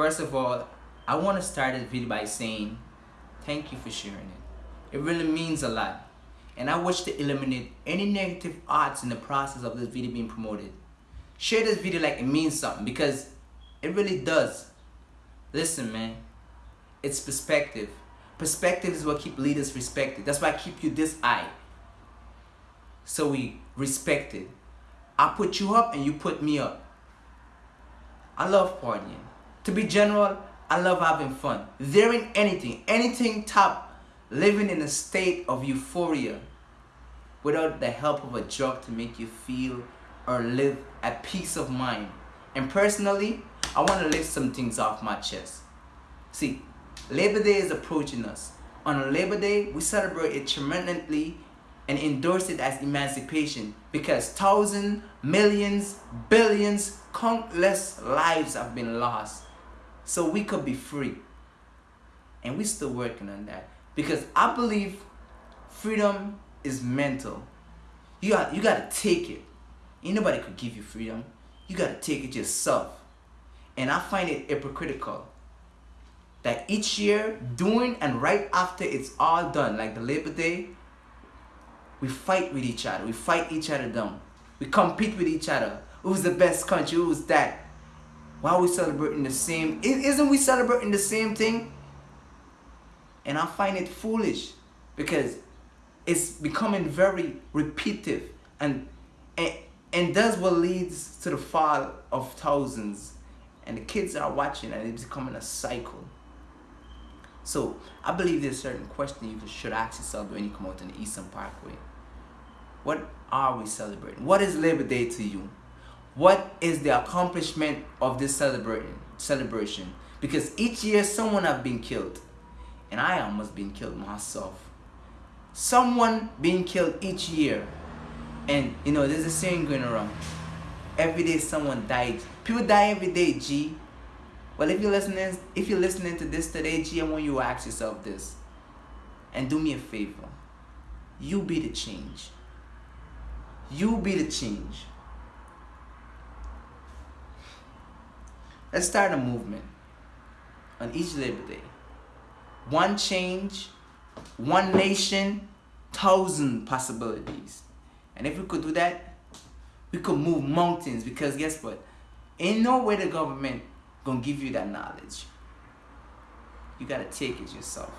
First of all, I want to start this video by saying thank you for sharing it. It really means a lot. And I wish to eliminate any negative odds in the process of this video being promoted. Share this video like it means something because it really does. Listen, man. It's perspective. Perspective is what keep leaders respected. That's why I keep you this eye. So we respect it. I put you up and you put me up. I love partying. To be general, I love having fun. There ain't anything, anything top living in a state of euphoria without the help of a drug to make you feel or live at peace of mind. And personally, I want to lift some things off my chest. See, Labor Day is approaching us. On Labor Day, we celebrate it tremendously and endorse it as emancipation because thousands, millions, billions, countless lives have been lost so we could be free. And we're still working on that because I believe freedom is mental. You got you gotta take it. Ain't nobody could give you freedom. You gotta take it yourself. And I find it hypocritical that each year, doing and right after it's all done, like the Labor Day, we fight with each other. We fight each other down. We compete with each other. Who's the best country? Who's that? Why are we celebrating the same? Isn't we celebrating the same thing? And I find it foolish because it's becoming very repetitive and, and, and that's what leads to the fall of thousands. And the kids are watching and it's becoming a cycle. So I believe there's a certain question you should ask yourself when you come out in the Eastern Parkway. What are we celebrating? What is Labor Day to you? What is the accomplishment of this celebrating celebration? Because each year someone have been killed. And I almost been killed myself. Someone being killed each year. And you know, there's a saying going around. Every day someone died. People die every day, G. Well, if you're listening, if you're listening to this today, G, I want you to ask yourself this. And do me a favor. You be the change. You be the change. Let's start a movement on each Labor Day. One change, one nation, thousand possibilities. And if we could do that, we could move mountains because guess what? Ain't no way the government gonna give you that knowledge. You gotta take it yourself.